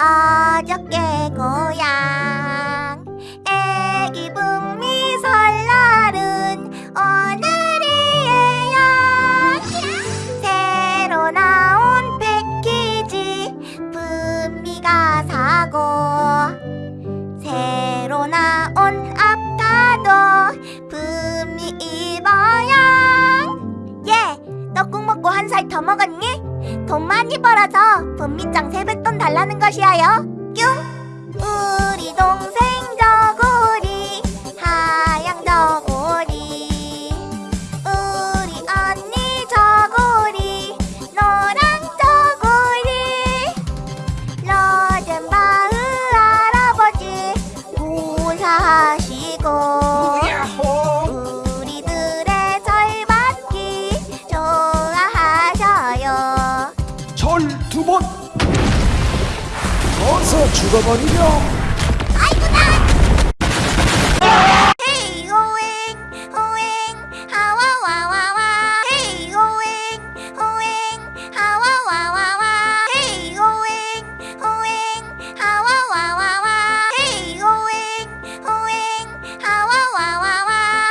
어저께 고향 애기 북미 설날은 오늘이에요 새로 나온 패키지 북미가 사고 새로 나온 아파도 북미 입어요 예! 떡국 먹고 한 살 더 먹었니? 돈 많이 벌어서 분미장 세뱃돈 달라는 것이야요. 뀨. 우리 동 어서 죽어버리렴